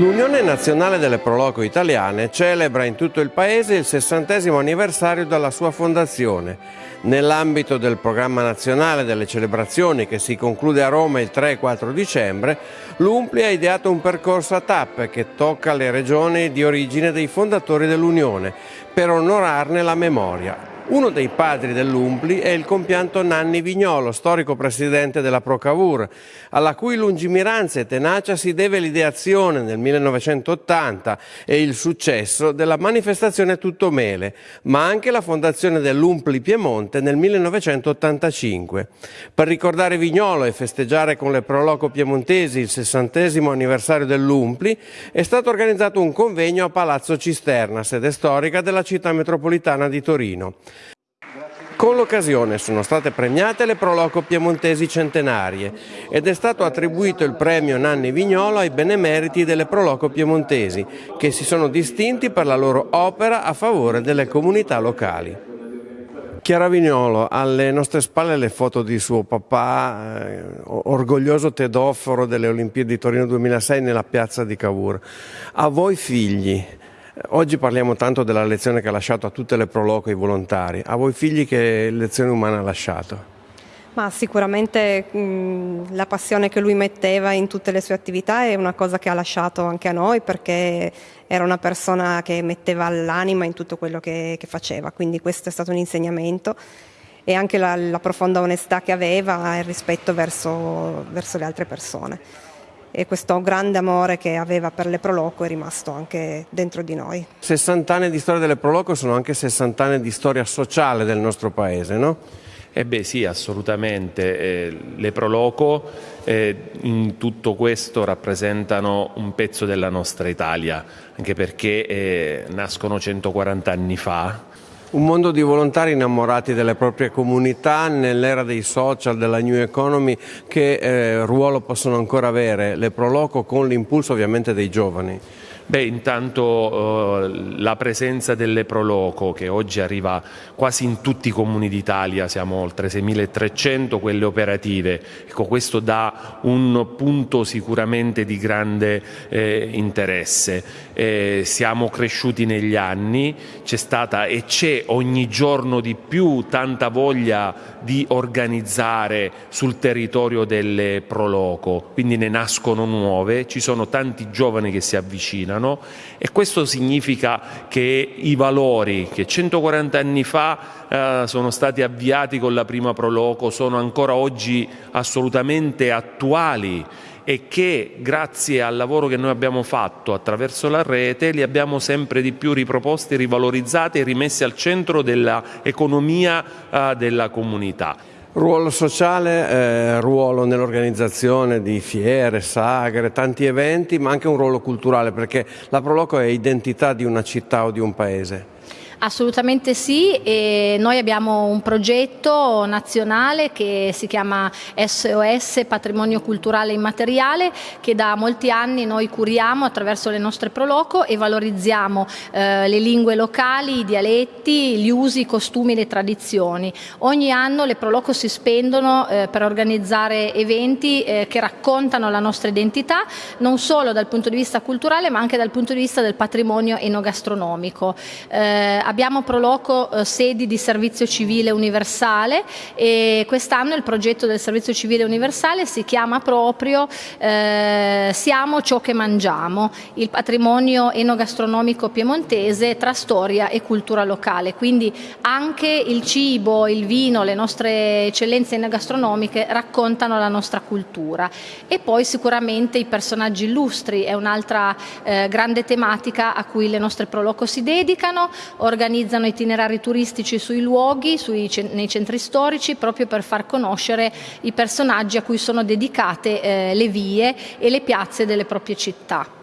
L'Unione Nazionale delle Proloco Italiane celebra in tutto il paese il sessantesimo anniversario della sua fondazione. Nell'ambito del programma nazionale delle celebrazioni che si conclude a Roma il 3 e 4 dicembre, l'UMPLI ha ideato un percorso a tappe che tocca le regioni di origine dei fondatori dell'Unione per onorarne la memoria. Uno dei padri dell'Umpli è il compianto Nanni Vignolo, storico presidente della Procavur, alla cui lungimiranza e tenacia si deve l'ideazione nel 1980 e il successo della manifestazione Tutto Mele, ma anche la fondazione dell'Umpli Piemonte nel 1985. Per ricordare Vignolo e festeggiare con le Proloco piemontesi il sessantesimo anniversario dell'Umpli è stato organizzato un convegno a Palazzo Cisterna, sede storica della città metropolitana di Torino. Con l'occasione sono state premiate le Proloco piemontesi centenarie ed è stato attribuito il premio Nanni Vignolo ai benemeriti delle Proloco piemontesi che si sono distinti per la loro opera a favore delle comunità locali. Chiara Vignolo, alle nostre spalle le foto di suo papà, eh, orgoglioso tedoforo delle Olimpiadi di Torino 2006 nella piazza di Cavour. A voi figli, Oggi parliamo tanto della lezione che ha lasciato a tutte le proloco i volontari. A voi figli che lezione umana ha lasciato? Ma sicuramente mh, la passione che lui metteva in tutte le sue attività è una cosa che ha lasciato anche a noi perché era una persona che metteva l'anima in tutto quello che, che, faceva, quindi questo è stato un insegnamento e anche la, la profonda onestà che aveva e il rispetto verso, verso le altre persone e questo grande amore che aveva per le Proloco è rimasto anche dentro di noi. 60 anni di storia delle Proloco sono anche 60 anni di storia sociale del nostro paese, no? Eh beh sì, assolutamente. Eh, le Proloco eh, in tutto questo rappresentano un pezzo della nostra Italia, anche perché eh, nascono 140 anni fa un mondo di volontari innamorati delle proprie comunità nell'era dei social, della new economy, che eh, ruolo possono ancora avere le Proloco con l'impulso ovviamente dei giovani? Beh, intanto eh, la presenza delle Proloco che oggi arriva quasi in tutti i comuni d'Italia, siamo oltre 6.300 quelle operative, ecco, questo dà un punto sicuramente di grande eh, interesse. Eh, siamo cresciuti negli anni, c'è stata e c'è ogni giorno di più tanta voglia di organizzare sul territorio delle Proloco, quindi ne nascono nuove, ci sono tanti giovani che si avvicinano funzionano e questo significa che i valori che 140 anni fa eh, sono stati avviati con la prima Proloco sono ancora oggi assolutamente attuali e che grazie al lavoro che noi abbiamo fatto attraverso la rete li abbiamo sempre di più riproposti, rivalorizzati e rimessi al centro dell'economia eh, della comunità. Ruolo sociale, eh, ruolo nell'organizzazione di fiere, sagre, tanti eventi, ma anche un ruolo culturale perché la Proloco è identità di una città o di un paese. Assolutamente sì, e noi abbiamo un progetto nazionale che si chiama SOS Patrimonio Culturale Immateriale che da molti anni noi curiamo attraverso le nostre Proloco e valorizziamo eh, le lingue locali, i dialetti, gli usi, i costumi, le tradizioni. Ogni anno le Proloco si spendono eh, per organizzare eventi eh, che raccontano la nostra identità non solo dal punto di vista culturale ma anche dal punto di vista del patrimonio enogastronomico eh, abbiamo Proloco eh, sedi di servizio civile universale e quest'anno il progetto del servizio civile universale si chiama proprio eh, Siamo ciò che mangiamo, il patrimonio enogastronomico piemontese tra storia e cultura locale, quindi anche il cibo, il vino, le nostre eccellenze enogastronomiche raccontano la nostra cultura. E poi sicuramente i personaggi illustri è un'altra eh, grande tematica a cui le nostre Proloco si dedicano, organizzano itinerari turistici sui luoghi, sui, nei centri storici, proprio per far conoscere i personaggi a cui sono dedicate eh, le vie e le piazze delle proprie città.